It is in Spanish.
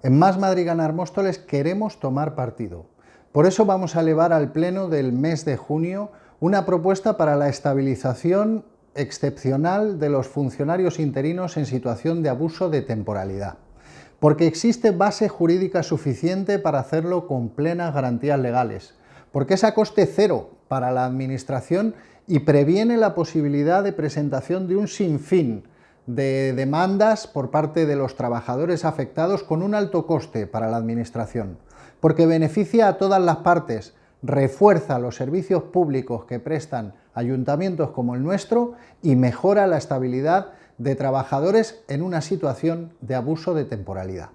En Más Madrid Ganar Móstoles queremos tomar partido. Por eso vamos a elevar al Pleno del mes de junio una propuesta para la estabilización excepcional de los funcionarios interinos en situación de abuso de temporalidad. Porque existe base jurídica suficiente para hacerlo con plenas garantías legales. Porque es a coste cero para la Administración y previene la posibilidad de presentación de un sinfín de demandas por parte de los trabajadores afectados con un alto coste para la Administración, porque beneficia a todas las partes, refuerza los servicios públicos que prestan ayuntamientos como el nuestro y mejora la estabilidad de trabajadores en una situación de abuso de temporalidad.